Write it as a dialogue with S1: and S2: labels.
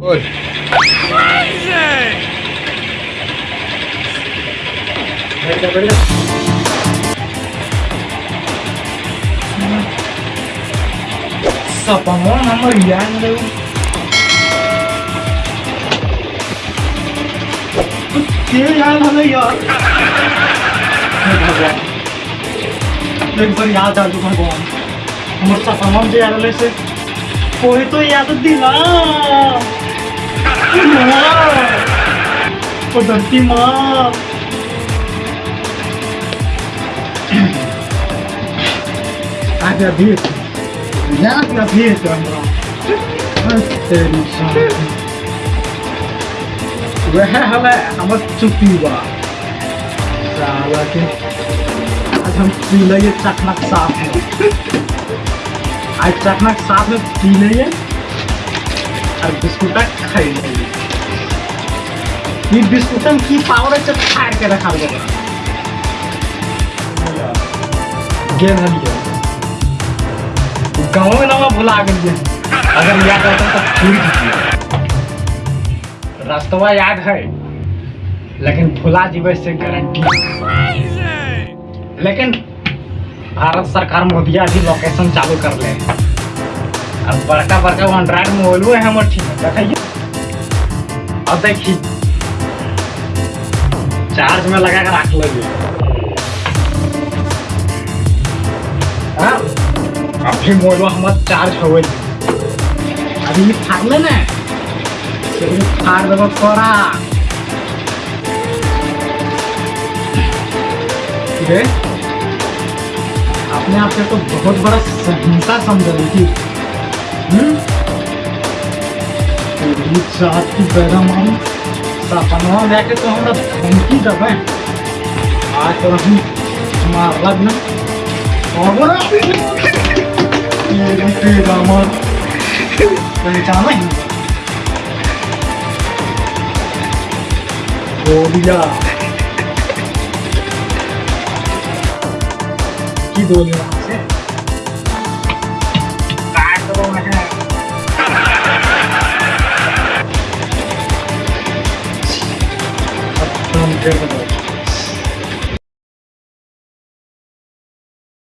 S1: नहीं के याद हमें यार हे? भगवान एक बार याद आ तू भगवान हमारे सपनों में याद ले से कोई तो याद दिला ओ धरती माँ भेज आगे भेज हमरा। तेरी वह हमें हमर चुप्पी बा। साला के। आज हम पी लिए चकनक साथ में। आज चकनक साथ में पी लिए और बिस्कुटा खाई लिए ये बिस्कुटन की पावर है फाड़ के रखा गया गेम हलिए गाँव में नाम भुला गए अगर याद आता तो पूरी जीतिए रास्तवा याद है, लेकिन भुला जीवे से गारंटी लेकिन भारत सरकार मोदिया भी लोकेशन चालू कर ले। अब बड़का बड़का एंड्रॉइड मोबाइल है हमर ठीक है। देखिए। अब देखिए। चार्ज में लगा कर रख लगी। अभी मोबाइल हमारा चार्ज हो गई अभी फाड़ ले ना। फाड़ दो देव ठीक है आपने आपके तो बहुत बड़ा सहिंसा समझ रही थी हम्म? चार्ज की पैदा मारूं सपनवा लेके तो हमरा धमकी दबे आज तो हम मारला ना और बोलिया की बोली से 这いう。